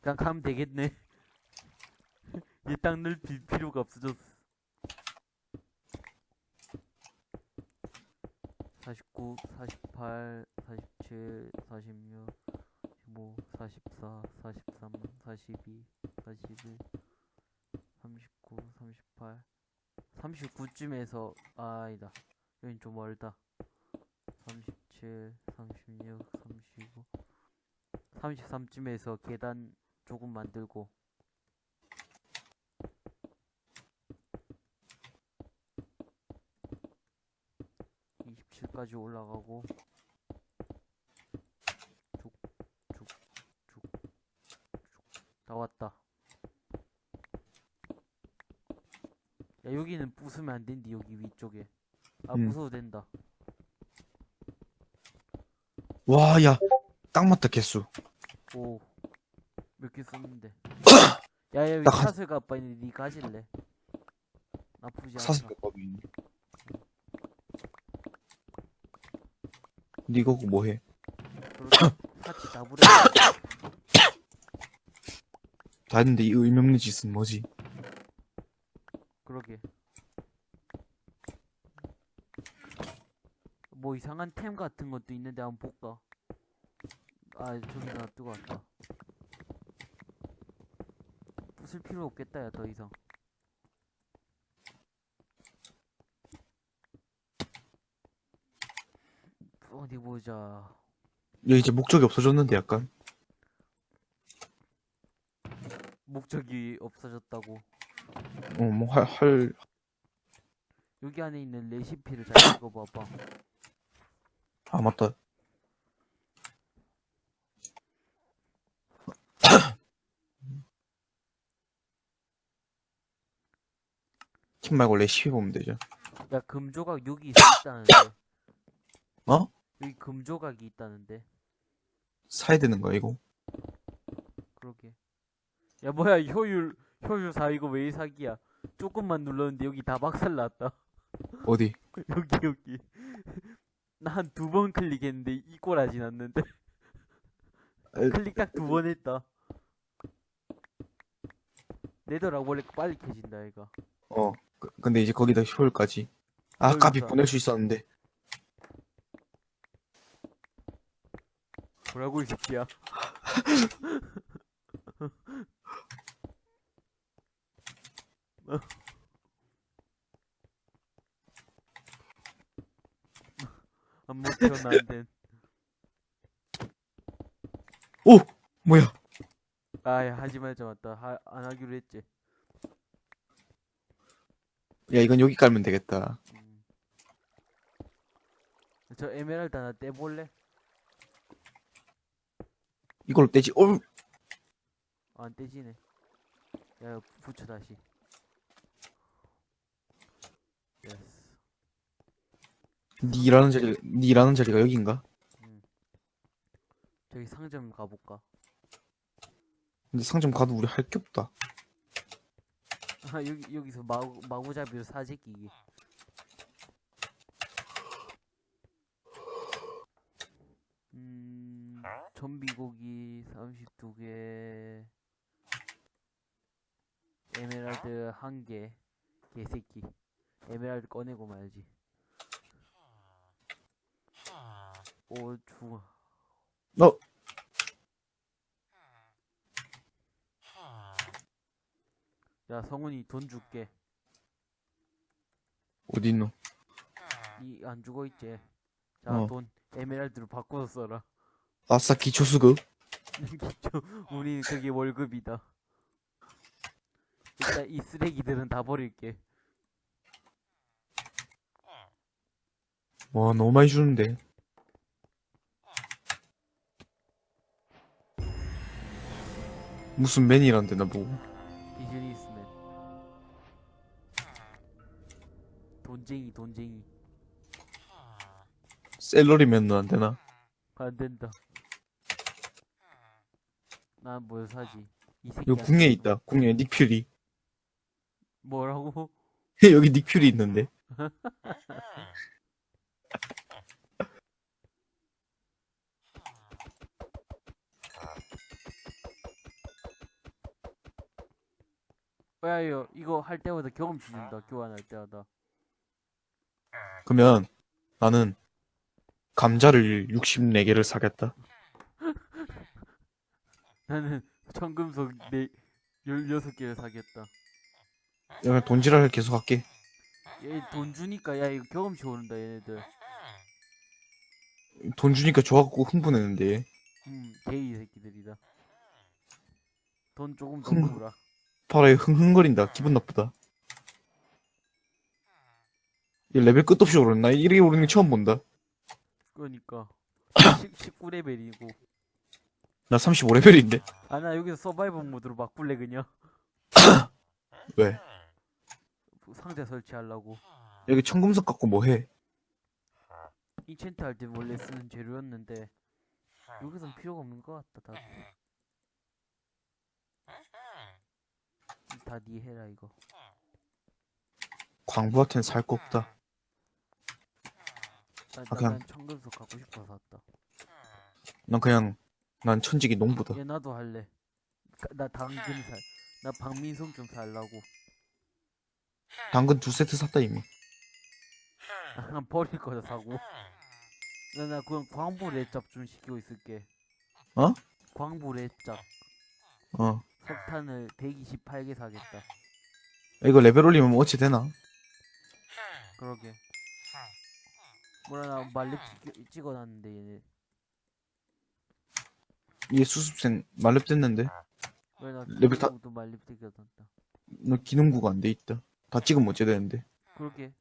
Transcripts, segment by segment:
그냥 가면 되겠네. 이 땅을 빌 필요가 없어졌어. 49, 48, 47, 46, 15, 44, 43, 42, 41, 39, 38, 39쯤에서 아, 아니다. 여긴 좀 멀다. 37, 36, 35, 33쯤에서 계단 조금 만들고 27까지 올라가고 쭉쭉쭉쭉 나왔다. 야 여기는 부수면 안 된디 여기 위쪽에. 아 음. 부숴도 된다. 와, 야, 딱 맞다, 개수. 오. 몇개 썼는데. 야, 야, 여기 나 가- 사슬가 아빠 있는데 니 가질래? 나쁘지 않아. 사슴 값도 있네. 니가 그거 뭐해? 그렇게 다 부려. 다 했는데 이 의미 없는 짓은 뭐지? 그러게. 뭐 이상한 템 같은 것도 있는데 한번 볼까? 아, 저기 나 뜨고 왔다. 부술 필요 없겠다, 야, 더 이상. 어디 보자. 얘 이제 목적이 없어졌는데 약간. 목적이 없어졌다고. 어, 뭐 할, 할, 여기 안에 있는 레시피를 잘 읽어봐봐. 아, 맞다. 킴 말고 레시피 보면 되죠. 야, 금조각 여기 있다는데. 어? 여기 금조각이 있다는데. 사야 되는 거야, 이거? 그러게. 야, 뭐야, 효율, 효율 4 이거 왜 사기야? 조금만 눌렀는데 여기 다 박살 났다. 어디? 여기, 여기. 나 한 두 번 클릭했는데 이 않는데. 에, 클릭 딱 두 번 했다. 내더라 원래 빨리 켜진다, 얘가. 어. 그- 근데 이제 거기다 효율까지. 아, 그러니까. 까비 보낼 수 있었는데. 뭐라고, 이 새끼야. 안 먹혀, 난된. 오! 뭐야? 아야 하지 말자 맞다 하, 안 하기로 했지 야, 이건 여기 깔면 되겠다. 음. 저 에메랄드 하나 떼볼래? 이걸로 떼지. 어, 아, 안 떼지네 야 이거 붙여 다시 yes 니 일하는 자리, 니 일하는 자리가 여긴가? 저기 상점 가볼까 근데 상점 가도 우리 할 게 없다. 아 여기 여기서 마구 마구잡이로 사재끼기. 음 좀비고기 32개. 에메랄드 1개. 개새끼. 에메랄드 꺼내고 말지. 오 중아 어, 야 성훈이 돈 줄게 어딨노? 이 안 죽어 있지 자 어. 돈 에메랄드로 바꿔서 써라 아싸, 기초수급. 기초, 우리 그게 월급이다. 일단 이 쓰레기들은 다 버릴게. 와, 너무 많이 주는데. 무슨 맨이란데, 나보고. 비즈니스 돈쟁이, 돈쟁이. 셀러리맨은 안 되나? 안 된다. 난 뭘 사지? 이 새끼. 이거 궁에 있다. 궁에 닉퓨리. 뭐라고? 여기 닉퓨리 있는데. 야 이거 이거 할 때마다 경험치 준다 교환할 때마다 그러면 나는 감자를 64개를 사겠다. 나는 청금속 네 16개를 사겠다 그냥 돈지랄 계속 할게. 얘 돈 주니까 야 이거 경험치 오른다 얘네들 돈 주니까 좋아갖고 흥분했는데. 음 게이 새끼들이다 돈 조금 더 흥- 주라 파라에 흥흥거린다. 기분 나쁘다. 얘 레벨 끝없이 오르나? 이렇게 오르는 거 처음 본다. 그러니까 19레벨이고 나 35레벨인데? 아 나 여기서 survival mode로 막 불래 그냥 왜? 상자 설치하려고 여기 청금석 갖고 뭐 해? enchant 할 때 원래 쓰는 재료였는데 여기선 필요가 없는 것 같다 다. 다 니 해라 이거. 광부한테는 살 거 없다. 나, 아, 나, 그냥- 난 청금속 갖고 싶어서 왔다. 난 그냥, 난 천직이 농부다. 얘 나도 할래. 가- 나 당근 살. 나 박민성 좀 살라고. 당근 두 세트 샀다, 이미. 난 버릴 거다 사고. 나, 나 그냥 광부 랩잡 좀 시키고 있을게. 어? 광부 랩잡. 어. 석탄을 128개 사겠다. 이거 레벨 올리면 뭐 어찌 되나? 그러게. 뭐라 나 말렙 찍- 찍어놨는데 얘네. 얘 수습생 말렙 됐는데? 왜나 레벨 다- 도 말렙 찍어놨다. 너 기능구가 안 돼 있다. 다 찍으면 어찌 되는데? 그러게.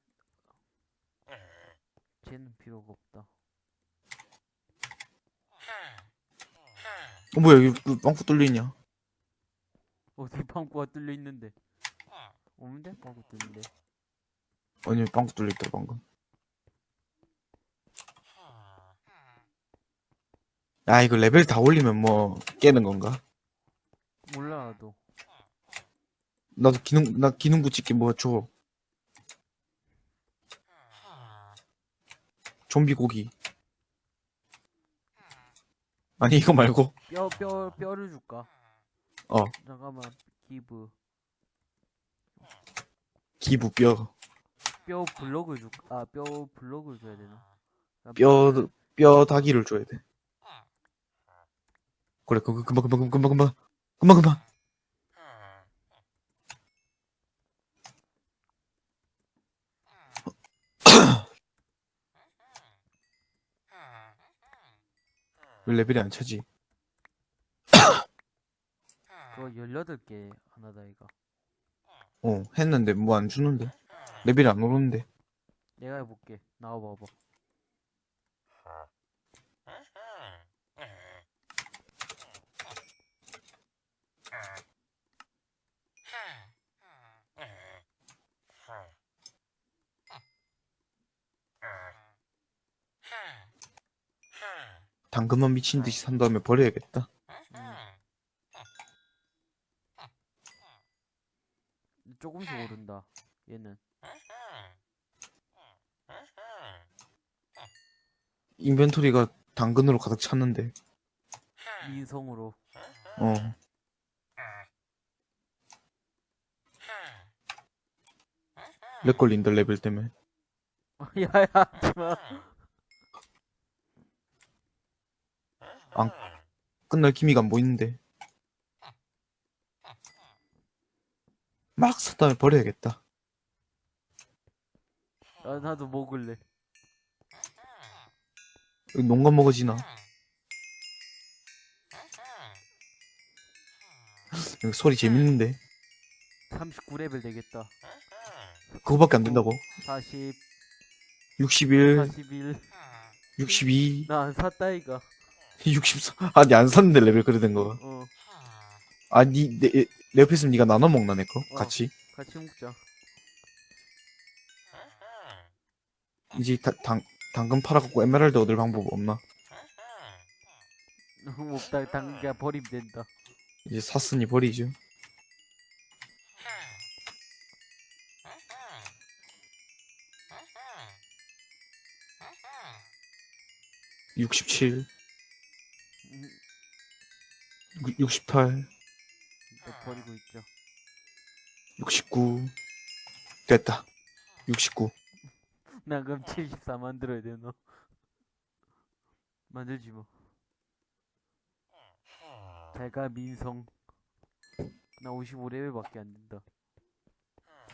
쟤는 필요가 없다. 어, 뭐야, 여기 그 빵꾸 뚫리냐? 어디 방구가 뚫려 있는데? 없는데? 방구 뚫는데. 아니, 빵꾸 뚫렸다, 방금. 아, 이거 레벨 다 올리면 뭐, 깨는 건가? 몰라 나도. 나도 기능, 나 기능구 찍기 뭐 줘. 좀비 고기. 아니, 이거 말고. 뼈, 뼈, 뼈 를 줄까? 어. 잠깐만. 기브. 기부 뼈. 뼈 블럭을 줄까? 아, 뼈 블럭을 줘야 되나? 나 뼈, 뼈 다기를 줘야 돼. 그래, 그, 그, 금방, 금방, 금방, 금방, 금방, 금방. 왜 레벨이 안 차지? 그거 18개 하나다, 이거. 어, 했는데 뭐 안 주는데? 레벨이 안 오르는데? 내가 해볼게. 나와봐봐. 당근만 미친 듯이 산 다음에 버려야겠다. 음. 조금씩 오른다. 얘는. inventory가 당근으로 가득 찼는데. 민성으로. 어. 렉 걸린다, 레벨 때문에. 야야, 하지마. 끝날 기미가 안 보이는데. 막산 다음에 버려야겠다. 아, 나도 먹을래. 여기 농가 먹어지나? 여기 소리 재밌는데? 39레벨 되겠다. 그거밖에 안 된다고? 40, 61, 41. 62, 나안 샀다, 이거. 64. 아니, 안 샀는데 레벨 그래 된 거. 어, 아, 니, 내, 내 옆에 있으면 니가 나눠 먹나, 내 거? 어. 같이? 같이 먹자. 이제 다, 당, 당근 팔아갖고 에메랄드 얻을 방법 없나? 너무 없다. 당기가 버리면 된다. 이제 샀으니 버리죠. 육십칠, 68 버리고 있죠. 69 됐다. 69 나 그럼 74 만들어야 돼 너. 만들지 뭐. 내가 민성. 나 55레벨밖에 안 된다.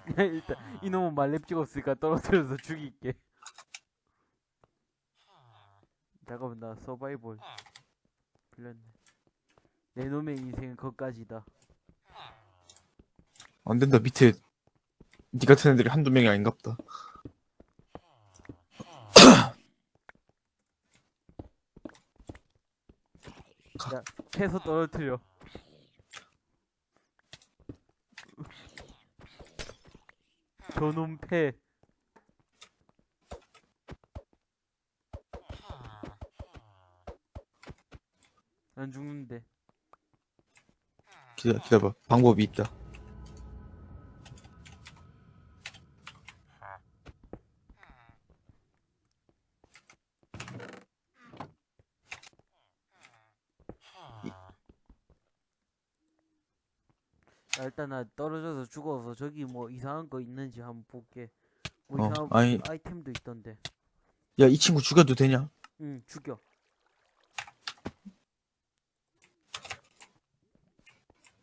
일단 이놈은 말렙 찍었으니까 떨어뜨려서 죽일게. 잠깐만 나 서바이벌. 불렸네. 내 놈의 인생은 거기까지다. 안 된다 밑에 니 같은 애들이 한두 명이 아닌갑다 패서 떨어뜨려. 저놈 패. 안 죽는데. 기다, 기다봐 방법이 있다 야, 일단 나 떨어져서 죽어서 저기 뭐 이상한 거 있는지 한번 볼게. 뭐 어, 이상한 아니. 아이템도 있던데. 야 이 친구 죽여도 되냐 응, 죽여.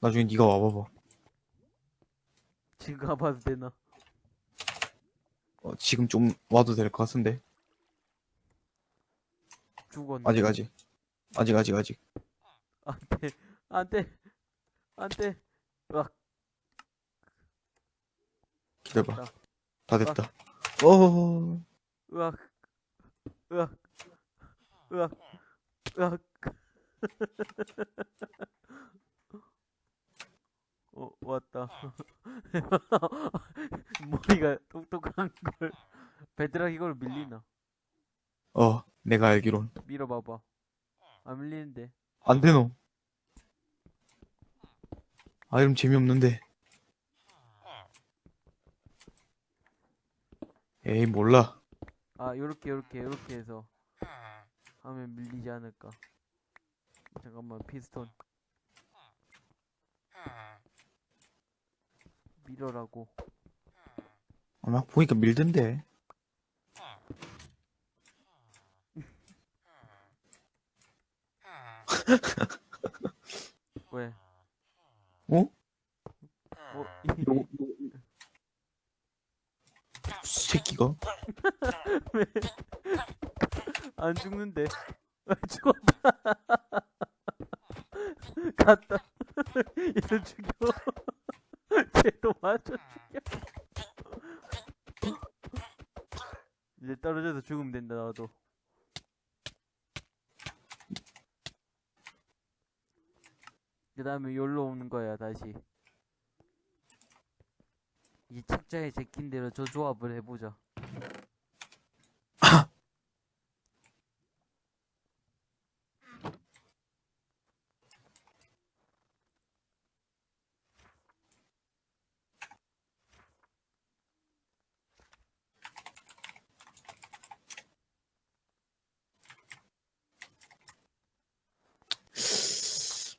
나중에 니가 와봐봐 지금 가봐도 되나? 어, 지금 좀 와도 될 것 같은데 죽었네. 아직 아직 아직 아직 아직 안 돼. 안 돼. 안 돼. 으악. 기다려봐 됐다. 다 됐다 어 으악. 으악. 으악. 으악. 어, 왔다. 머리가 똑똑한 걸. 베드락 이걸 밀리나? 어, 내가 알기론 밀어봐봐. 안 밀리는데. 안 되노 아 이러면 재미없는데 에이 몰라 아, 요렇게, 요렇게, 요렇게 해서 하면 밀리지 않을까. 잠깐만, 피스톤. 밀어라고. 아마 보니까 밀던데 왜? 어? 어, 이- 요, 요, 새끼가 안 죽는데. 아, 죽었다. 갔다. 얘도 죽여. 쟤도 맞아 죽여. 이제 떨어져서 죽으면 된다, 나도. 그 다음에 여기로 오는 거야, 다시. 이 책자에 제낀 대로 저 조합을 해보자.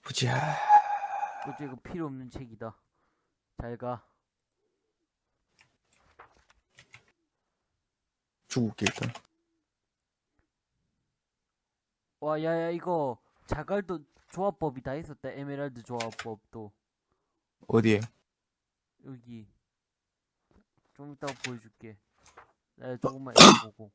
보자 어째 이거 필요 없는 책이다. 잘 가. 죽을게 일단 와, 야야, 이거 자갈도 조합법이 다 있었다. 에메랄드 조합법도. 어디에 여기. 좀 이따가 보여줄게. 나 조금만 읽어보고.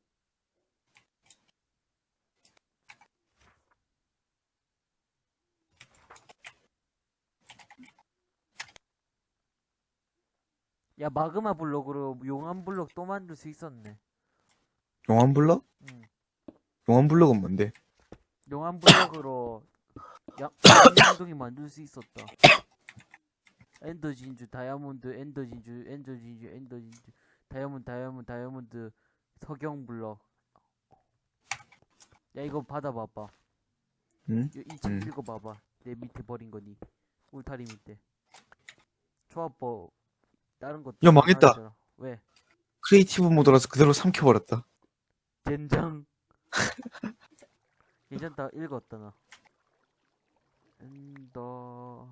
야, 마그마 블록으로 용암 블록 또 만들 수 있었네. 용암 블럭? 응. 용암 블럭은 뭔데? 용암 블럭으로 양, 양동이 만들 수 있었다. Ender 진주, 다이아몬드, Ender 진주, Ender 진주, Ender 진주, 다이아몬드, 다이아몬드, 다이아몬드, 석영 블럭. 야 이거 받아봐봐. 응? 이책 음. 읽어봐봐. 내 밑에 버린 거니. 울타리 밑에. 조합법 다른 것도 야, 망했다. 많았잖아. 왜? creative 모드라서 그대로 삼켜버렸다 젠장. 괜찮다. 읽었다 나. Ender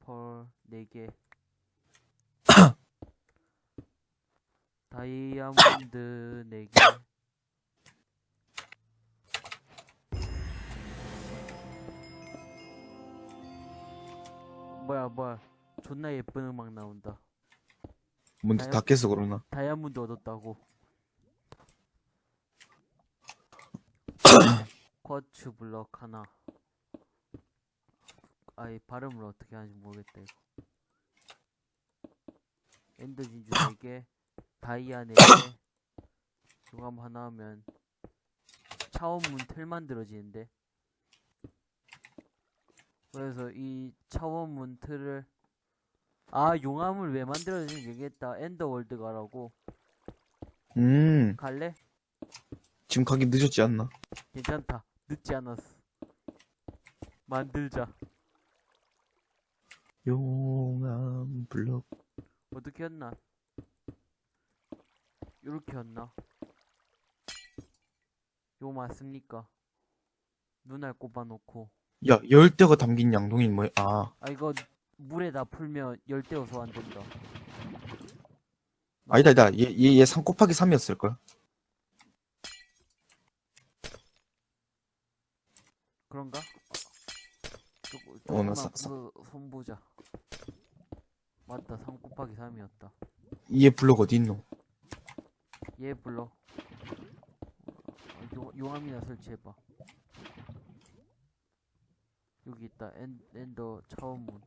pearl 4개 다이아몬드 4개 존나 예쁜 음악 나온다. 문도 다 깨서 그러나? 다이아몬드 얻었다고. 쿼츠 블럭 하나. 아이 발음을 어떻게 하는지 모르겠다 이거. 엔더 진주 4개 다이아 4개. 용암 하나 하면 차원문 틀 만들어지는데. 그래서 이 차원문 틀을 아 용암을 왜 만들어지는지 얘기했다 Ender world 가라고 음 갈래? 지금 가기 늦었지 않나 괜찮다. 늦지 않았어. 만들자. 용암 블럭 어떻게 했나? 요렇게 했나? 요 맞습니까? 눈알 꼽아놓고. 야 열대가 담긴 양동이 뭐야 아 아, 이거 물에다 풀면 열대 어 소환 된다. 아니다 아니다 얘얘 얘 3 곱하기 3이었을 걸 그런가? 조금, 어, 나 조금만 사- 사- 그, 손 보자. 맞다, 3 곱하기 3이었다. 얘 블럭 어디 있노 얘. 어, 용, 용암이나 설치해봐. 여기 있다. 엔, 엔더 차원문.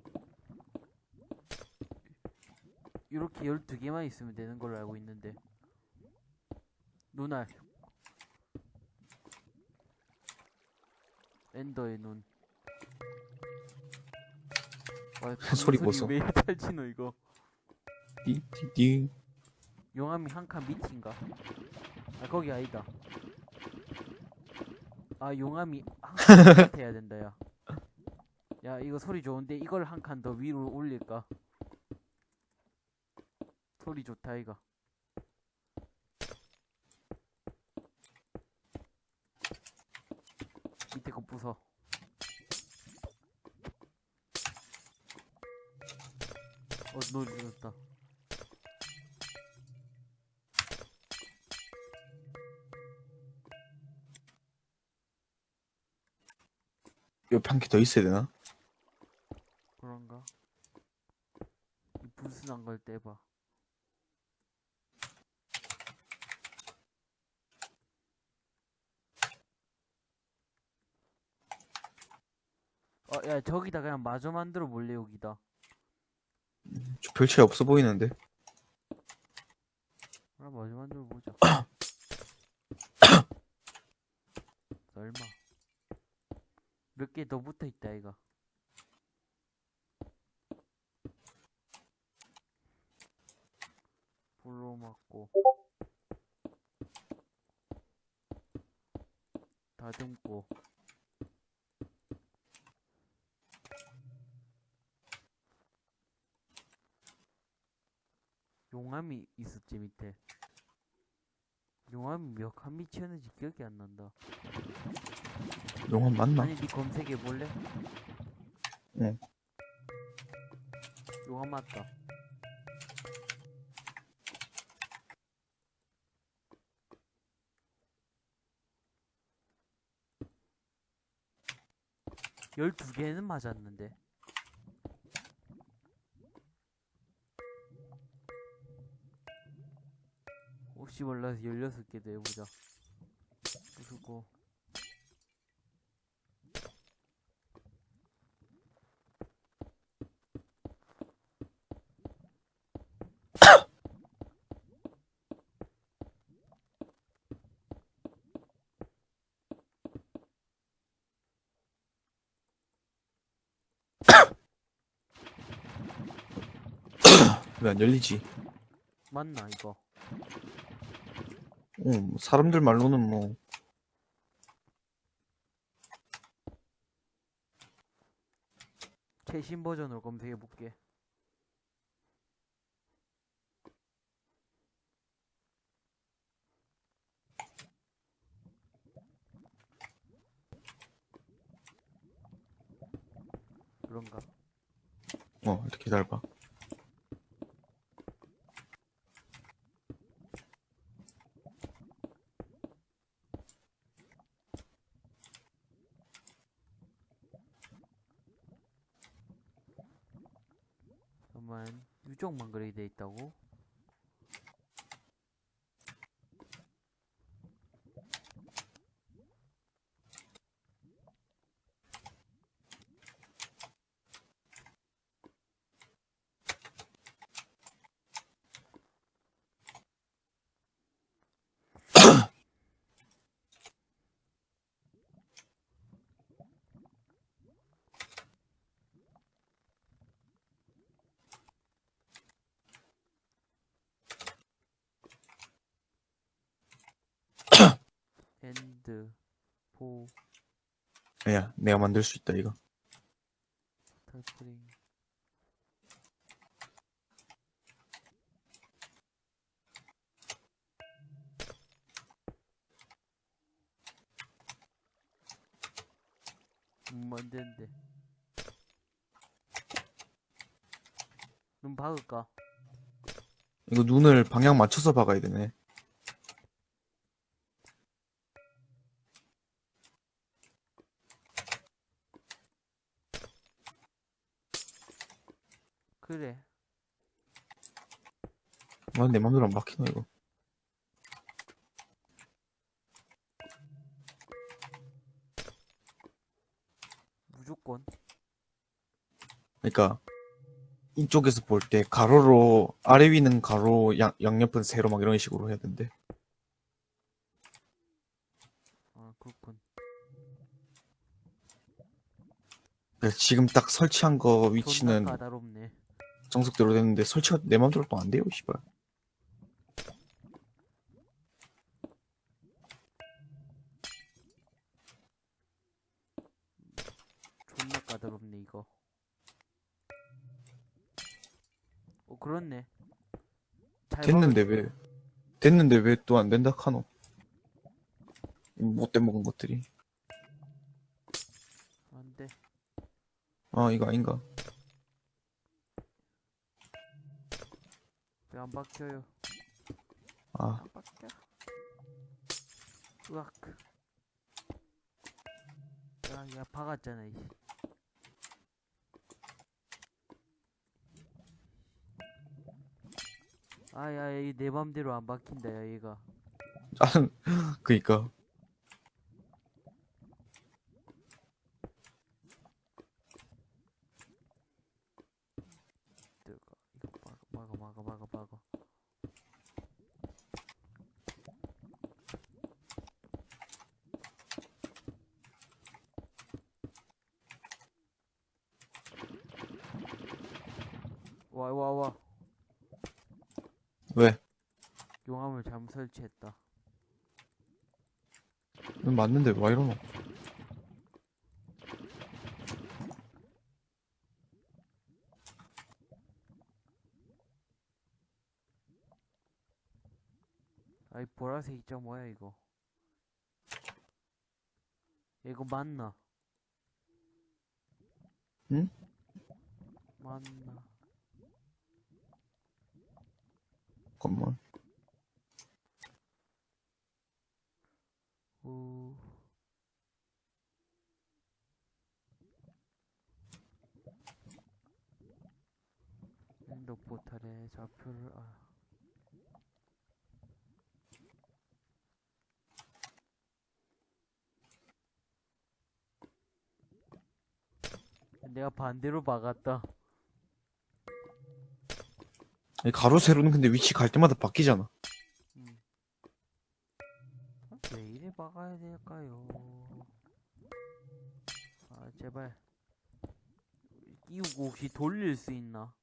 이렇게 12개만 있으면 되는 걸로 알고 있는데. 눈알. 엔더의 눈. 와, 소리 보소. 왜 탈지노 이거. 띠띠띠 용암이 한 칸 밑인가? 아 거기 아니다. 아 용암이 한 칸 밑에 해야 된다 야. 야 이거 소리 좋은데 이걸 한 칸 더 위로 올릴까? 소리 좋다 이거. 밑에 거 부숴. 어 좋다. 옆에 한개더 있어야 되나 그런가? 이 불순한 걸 떼봐. 저기다 그냥 마저 만들어 볼래, 여기다. 저별 차이 없어 보이는데 그럼 마저 만들어 보자. 설마. 몇 개 더 붙어 있다, 이거. 불로 맞고. 다듬고. 용암이 있었지 밑에 칸 밑이었는지 기억이 안 난다 용암 맞나 아니 니 검색해 볼래? 응. 용암 맞다 열두 개는 맞았는데 혹시 몰라서 16개도 해보자. 부수고. 왜 안 열리지? 맞나 이거 어, 뭐 사람들 말로는 뭐. 최신 버전으로 검색해 볼게. 그런가? 어 이렇게 기다려봐 잠깐만 유적만 그렇게 돼 있다고? 엔드 포 야. 내가 만들 수 있다 이거. 터트링 음, 안 되는데. 눈 박을까? 이거 눈을 방향 맞춰서 박아야 되네 그래. 와내 맘대로 안 박히노 이거. 무조건. 그러니까 이쪽에서 볼 때 가로로 아래 위는 가로 양, 양옆은 세로 막 이런 식으로 해야 된대. 아 그렇군. 그러니까 지금 딱 설치한 거 위치는 까다롭네 정석대로 됐는데 설치가 내 맘대로 또 안 돼요 씨발. 존나 까다롭네 이거. 어 그렇네. 잘 됐는데 왜 됐는데 왜 또 안 된다 카노? 못돼 먹은 것들이. 안 돼. 아 이거 아닌가 안 박혀요. 아. 안 박혀? 으악. 야 야 박았잖아 이 아야 이 내 맘대로 안 박힌다 야 얘가. 아, 그니까 들어가 이거 막아 막아 막아 막아 막아 와 와 와 왜 용암을 잘못 설치했다 이건 맞는데 왜 이러노 아이 보라색 입장 뭐야 이거 이거 맞나? 응? 맞나? 잠깐만 우 엔더 포탈의 좌표를 아 내가 반대로 박았다. 이 가로 세로는 근데 위치 갈 때마다 바뀌잖아 왜 이래 박아야 될까요? 아 제발 끼우고 혹시 돌릴 수 있나?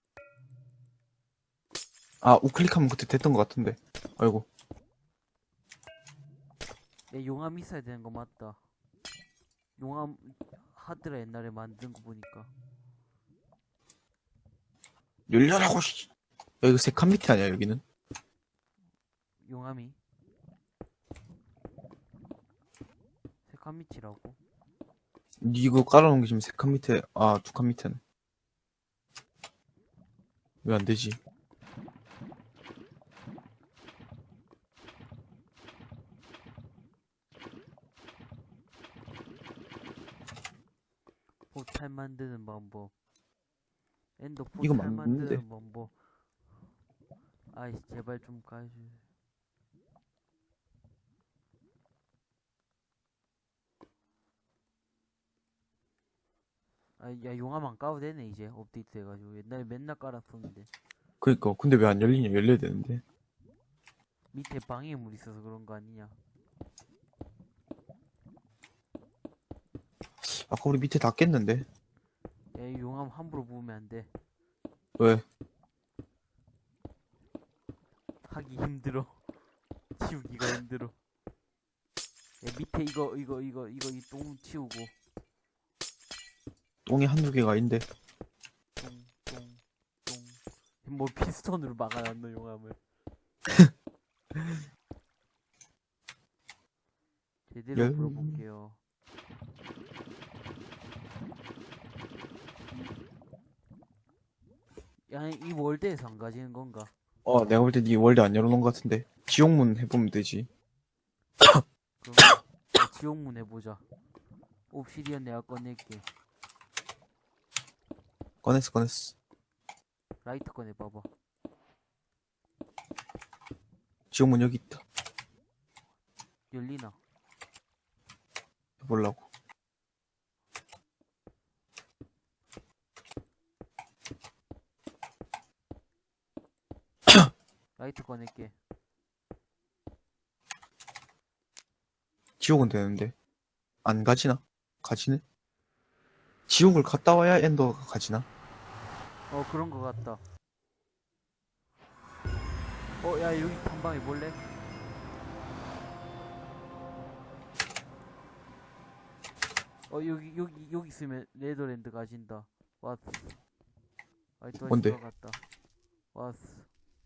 아 우클릭하면 그때 됐던 것 같은데 아이고 내 용암 있어야 되는 거 맞다. 용암 하드라 옛날에 만든 거 보니까 열려라고 씨. 야 이거 세칸 밑에 아니야 여기는 용암이 세칸 밑이라고? 이거 깔아놓은 게 지금 세 칸 밑에 아 두 칸 밑에는 왜 안 되지? 포탈 만드는 방법. 엔더 이거 포탈 맞는데? 만드는 방법. 아이씨 제발 좀 가주. 아야 용암 안 까도 되네 이제 업데이트 해가지고 옛날에 맨날 깔았었는데 그니까 근데 왜 안 열리냐? 열려야 되는데. 밑에 방해물 있어서 그런 거 아니냐? 아까 우리 밑에 다 깼는데. 야, 이 용암 함부로 부으면 안 돼. 왜? 하기 힘들어. 치우기가 힘들어. 야, 밑에 이거, 이거, 이거, 이거, 이 똥 치우고. 똥이 한두 개가 아닌데. 똥, 똥, 똥. 뭐 피스톤으로 막아놨노, 용암을. 제대로 열- 풀어볼게요. 야, 이 world에서 안 가지는 건가? 어, 내가 볼 때 니 world 안 열어놓은 것 같은데. 지옥문 해보면 되지. 그럼 야, 지옥문 해보자. obsidian 내가 꺼낼게. 꺼냈어, 꺼냈어. 라이터 꺼내봐봐. 지옥문 여기 있다. 열리나? 해보려고. 라이트 꺼낼게. 지옥은 되는데. 안 가지나? 가지네? 지옥을 갔다 와야 엔더가 가지나? 어, 그런 거 같다. 어, 야, 여기 탐방해 볼래? 어, 여기, 여기, 여기 있으면 레더랜드 가진다. 왔어. 아이, 또 뭔데? 왔어.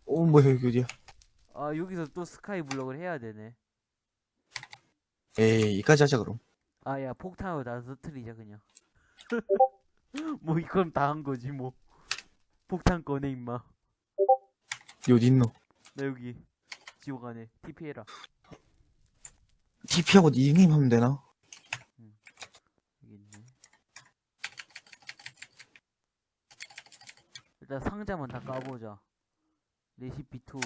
어, 뭐야, 여기 어디야? 아, 여기서 또 스카이 블럭을 해야 되네. 에이, 이까지 하자, 그럼. 아, 야, 폭탄으로 다 터트리자, 그냥. 뭐, 이건 다 한 거지, 뭐. 폭탄 꺼내, 임마. 니 어디 있노? 나 여기, 지옥 안에, TP해라. TP하고 닉네임 하면 되나? 여기 있네. 일단 상자만 다 까보자. 레시피 2.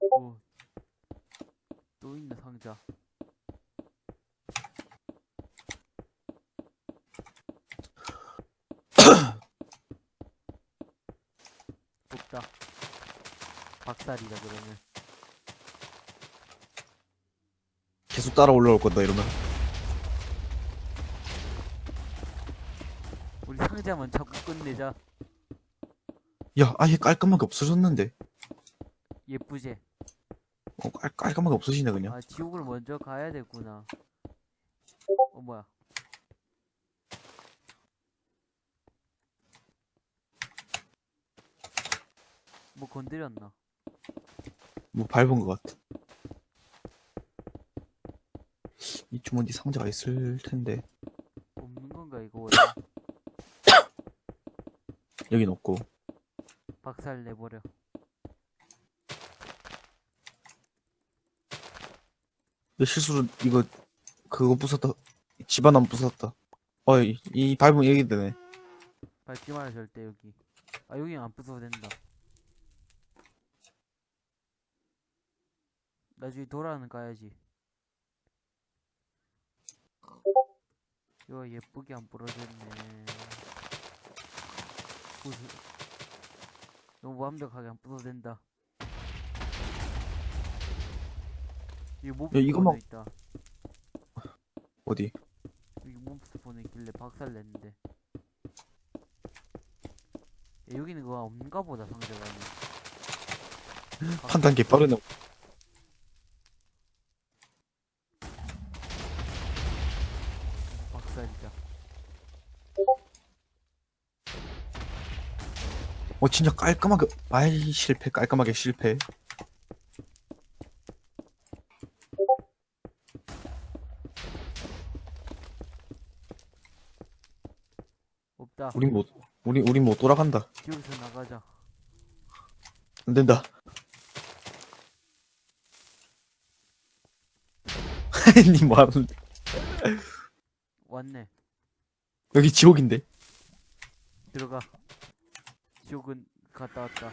오. 또 있네 상자. 없다. 박살이다 그러면. 계속 따라 올라올 건다, 이러면. 상자만 자꾸 끝내자. 야, 아예 깔끔하게 없어졌는데. 예쁘지? 어, 깔, 깔끔하게 없어지네, 그냥. 아 지옥을 먼저 가야 되구나. 어 뭐야? 뭐 건드렸나? 뭐 밟은 것 같아. 이쯤 어디 상자가 있을 텐데. 없는 건가 이거 원래? 여긴 없고. 박살 내버려. 내 실수로 이거, 그거 부쉈다. 집안 안 부쉈다. 어, 이, 이 밟으면 여기 되네. 밟지 마라 절대 여기. 아 여기 안 부숴도 된다. 나중에 돌아는 가야지. 이거 예쁘게 안 부러졌네. 부수. 너무 완벽하게 안 부숴도 된다. 이 몹스 야, 이거 막- 있다. 어디? 여기 몹스 보는 길래 박살 냈는데. 야, 여기는 그거 없는가 보다 상대방이. 판단 개 빠르네. 박살이다. 어, 진짜 깔끔하게, 아이, 실패, 깔끔하게 실패. 됐다. 우린 못, 우리, 우린 못 돌아간다. 여기서 나가자. 안 된다. 니 뭐하는데? 왔네. 여기 지옥인데? 들어가. 지옥은 갔다 왔다.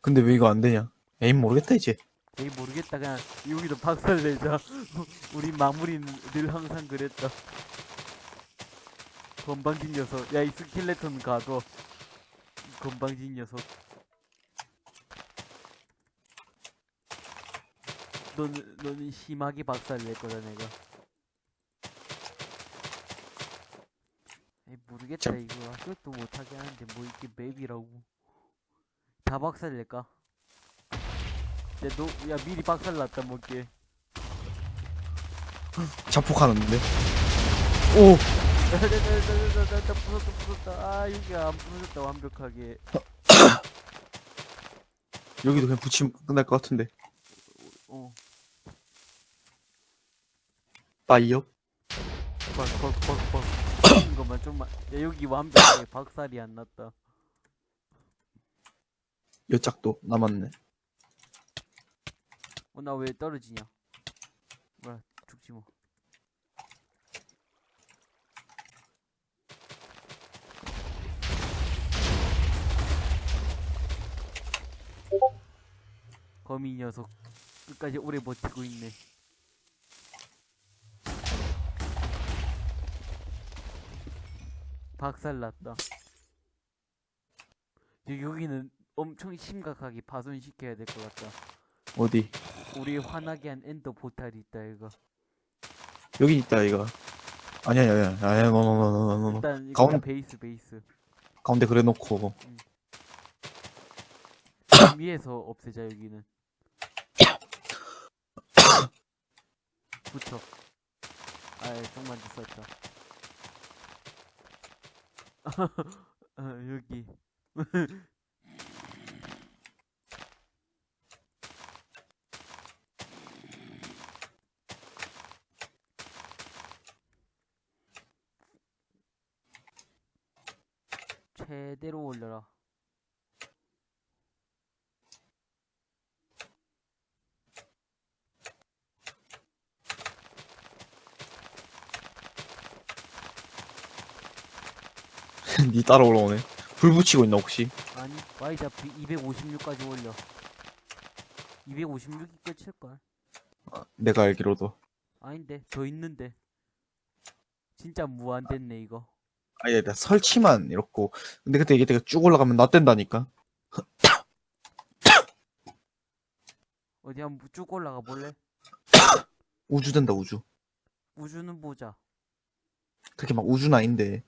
근데 왜 이거 안 되냐? 에임 모르겠다, 이제. 에이 모르겠다 그냥. 여기도 박살 내자. 우리 마무리는 늘 항상 그랬다. 건방진 녀석. 야 이 스켈레톤 가둬. 건방진 녀석. 너는 너는 심하게 박살 낼 거다 내가 에이 모르겠다 참. 이거 아무것도 못하게 하는데 뭐 이게 맵이라고 다 박살 낼까? 야, 너, 야, 미리 박살 났다, 먹게. 자폭하는데? 오! 나, 나, 나, 나, 나, 나, 나, 부쉈다, 부쉈다. 아, 여기가 안 부서졌다, 완벽하게. 여기도 그냥 붙이면 끝날 것 같은데. 어, 빠이요? 박. 이런 것만 좀만. 야, 여기 완벽하게 박살이 안 났다. 여 짝도 남았네. 어, 나 왜 떨어지냐? 뭐야, 죽지 뭐. 거미 녀석 끝까지 오래 버티고 있네. 박살 났다. 여기- 여기는 엄청 심각하게 파손시켜야 될 것 같다. 어디? 우리 화나게 한 Ender portal이 있다 이거 여기 있다, 이거. 아니야, 아니야, 아니야, 아니야, 노노노노노노. 일단 이거 가운- 베이스 베이스 가운데 그래 놓고. 위에서 없애자 여기는 붙여 아예 좀만 더 썼다 아, 여기. 최대로 올려라 니 따라 올라오네. 불 붙이고 있나, 혹시? 아니 Y좌표 256까지 올려 256이 끝일걸 내가 알기로도. 아닌데 더 있는데 진짜 무한됐네 이거 아니, 나 설치만 이렇고. 근데 그때 이게 내가 쭉 올라가면 나 뗀다니까? 어디 한번 쭉 올라가 볼래? 우주 된다, 우주. 우주는 보자 그렇게 막 우주는 아닌데.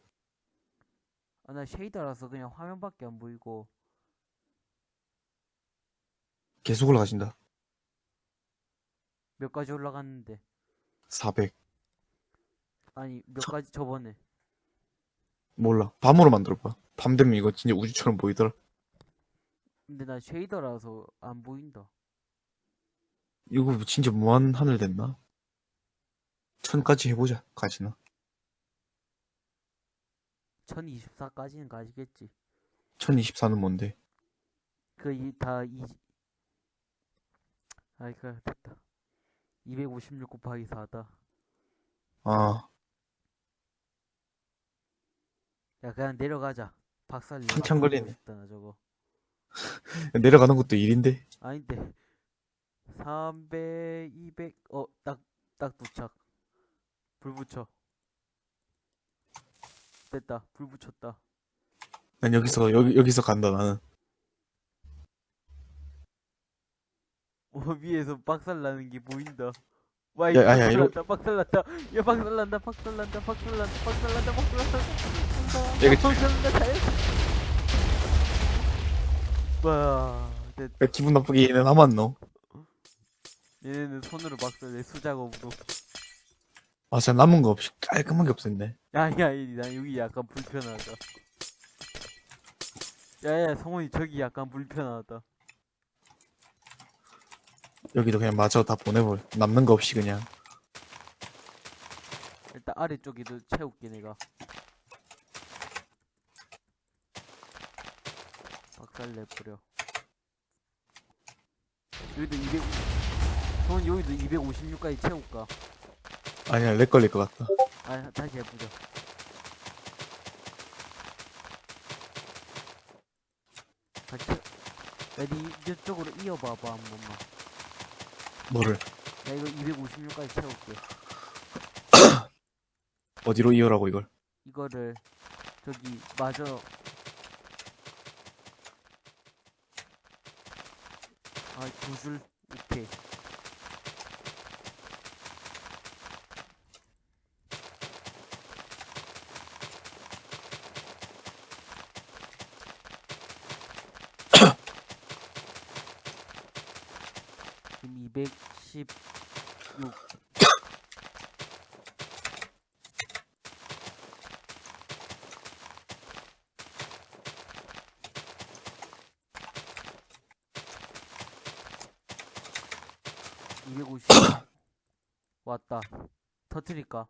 아 나 쉐이더라서 그냥 화면밖에 안 보이고 계속 올라가신다. 몇 가지 올라갔는데 400. 아니 몇 가지 저번에 몰라. 밤으로 만들어봐. 밤 되면 이거 진짜 우주처럼 보이더라. 근데 나 쉐이더라서 안 보인다 이거 진짜 무한 하늘 됐나? 천까지 해보자. 가지나. 1024까지는 가지겠지 1024는 뭔데? 그다이 아이 그 됐다 256 곱하기 4다 아, 야 그냥 내려가자 박살 한참 걸리네. 싶다 나 저거 내려가는 것도 일인데. 아닌데 300, 200, 어, 딱, 딱 도착. 불 붙여. 됐다, 불 붙였다. 난 여기서, 여기, 여기서 간다, 나는. 어, 위에서 박살 나는 게 보인다. 와, 야, 이거 야, 야, 박살 이거- 났다, 박살 났다. 야, 박살 난다, 박살 난다, 박살 난다, 박살 난다, 박살 난다. 야, 이거- 박살 난다, 잘했어. 와, 됐다. 왜 기분 나쁘게 얘는 남았노? 얘네는 손으로 박살 내, 수작업으로. 아, 진짜 남은 거 없이 깔끔하게 없앴네. 아니 아니 나 여기 약간 불편하다 야야 성훈이 저기 약간 불편하다 여기도 그냥 마저 다 보내버려. 남는 거 없이 그냥. 일단 아래쪽에도 채울게 내가 박살 내버려 여기도 200돈 여기도 256까지 채울까 아니야, 렉 걸릴 것 같다. 아 다시 해보자 같이 야니 이쪽으로 이어봐봐 한 번만 뭐를? 나 이거 256까지 채울게 어디로 이어라고 이걸? 이거를 저기 마저 아두 줄 오케이 지금 216 250 왔다 터트릴까?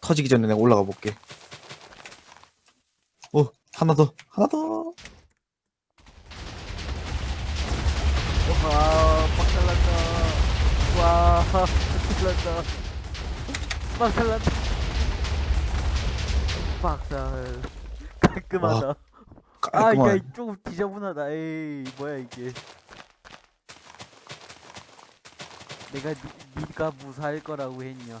터지기 전에 내가 올라가 볼게. 오, 하나 더, 하나 더. 와 박살난다 박살난다 박살 깔끔하다 깔끔한. 아야 조금 지저분하다 에이 뭐야 이게 내가 니, 니가 무사할 거라고 했냐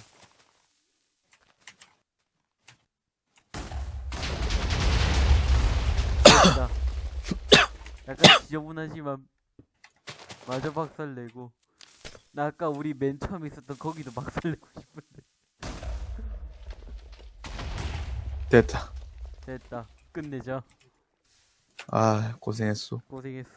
약간 지저분하지만 마저 박살내고 나 아까 우리 맨 처음 있었던 거기도 박살내고 싶은데 됐다. 됐다 끝내자 아, 고생했어. 고생했어